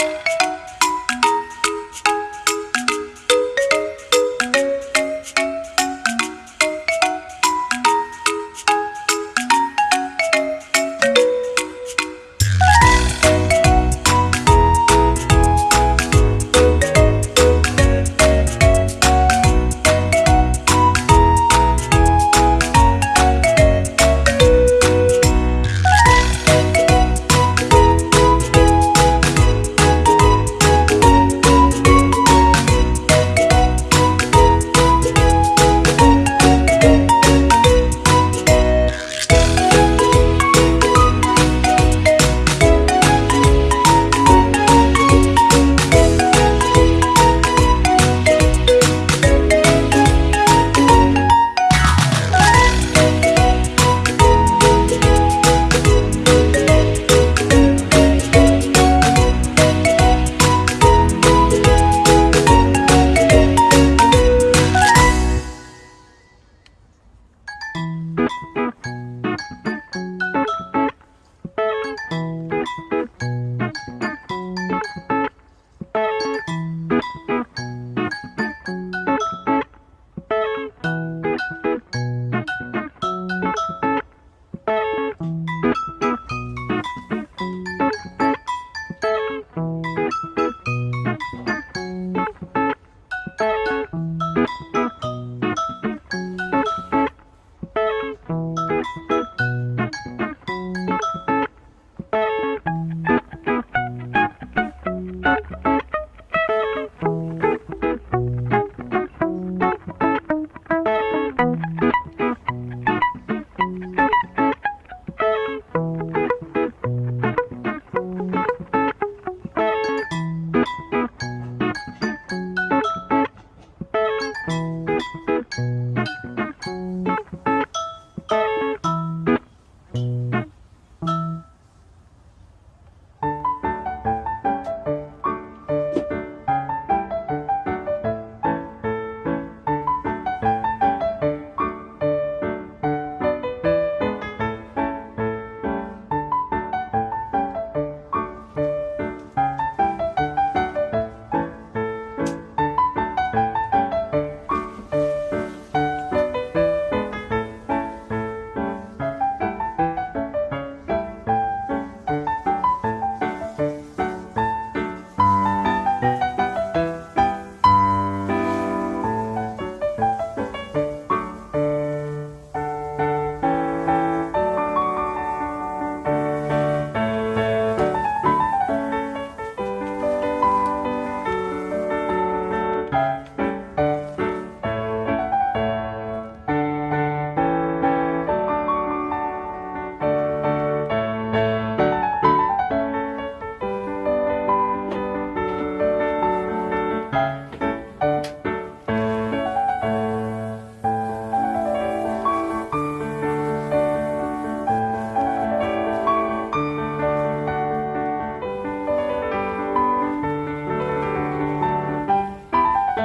Bye.